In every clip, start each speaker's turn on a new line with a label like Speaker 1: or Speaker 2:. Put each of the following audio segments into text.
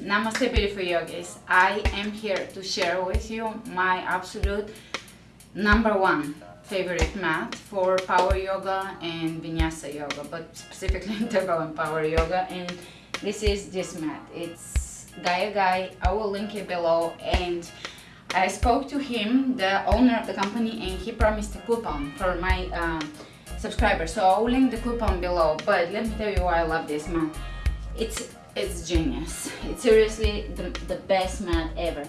Speaker 1: Namaste beautiful yogis. I am here to share with you my absolute number one favorite mat for power yoga and vinyasa yoga but specifically interval and power yoga and this is this mat. It's Gaia Guy I will link it below and I spoke to him the owner of the company and he promised a coupon for my uh, subscribers. So I'll link the coupon below but let me tell you why I love this mat it's it's genius. It's seriously the, the best mat ever.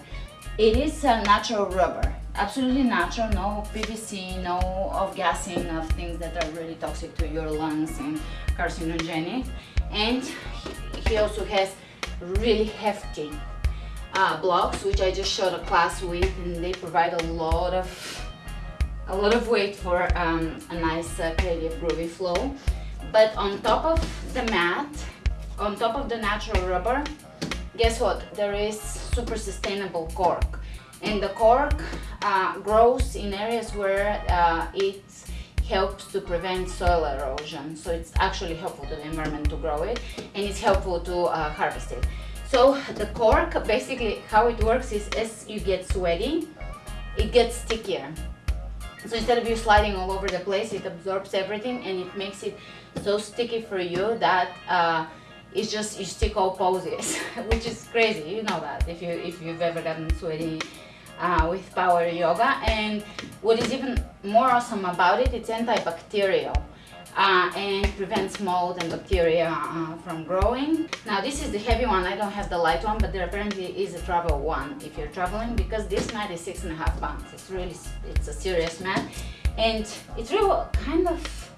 Speaker 1: It is a natural rubber. Absolutely natural. No pvc no off gassing of things that are really toxic to your lungs and carcinogenic. And he also has really hefty uh, blocks which i just showed a class with and they provide a lot of a lot of weight for um, a nice uh, creative groovy flow. But on top of the mat on top of the natural rubber guess what? There is super sustainable cork. And the cork uh, grows in areas where uh, it helps to prevent soil erosion. So it's actually helpful to the environment to grow it and it's helpful to uh, harvest it. So the cork basically how it works is as you get sweaty it gets stickier. So instead of you sliding all over the place it absorbs everything and it makes it so sticky for you that uh, it's just you stick all poses which is crazy you know that if you if you've ever gotten sweaty uh, with power yoga. And what is even more awesome about it it's antibacterial uh, and prevents mold and bacteria uh, from growing. Now this is the heavy one I don't have the light one but there apparently is a travel one if you're traveling because this mat is six and a half pounds. It's really it's a serious mat. And it's real kind of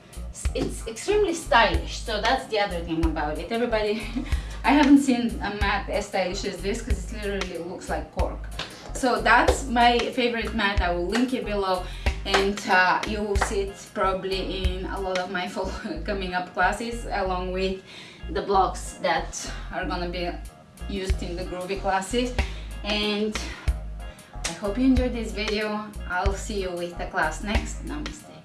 Speaker 1: it's extremely stylish so that's the other thing about it. Everybody I haven't seen a mat as stylish as this because it literally looks like cork. So that's my favorite mat I will link it below and uh, you will see it probably in a lot of my coming up classes along with the blocks that are gonna be used in the groovy classes. And I hope you enjoyed this video. I'll see you with the class next. Namaste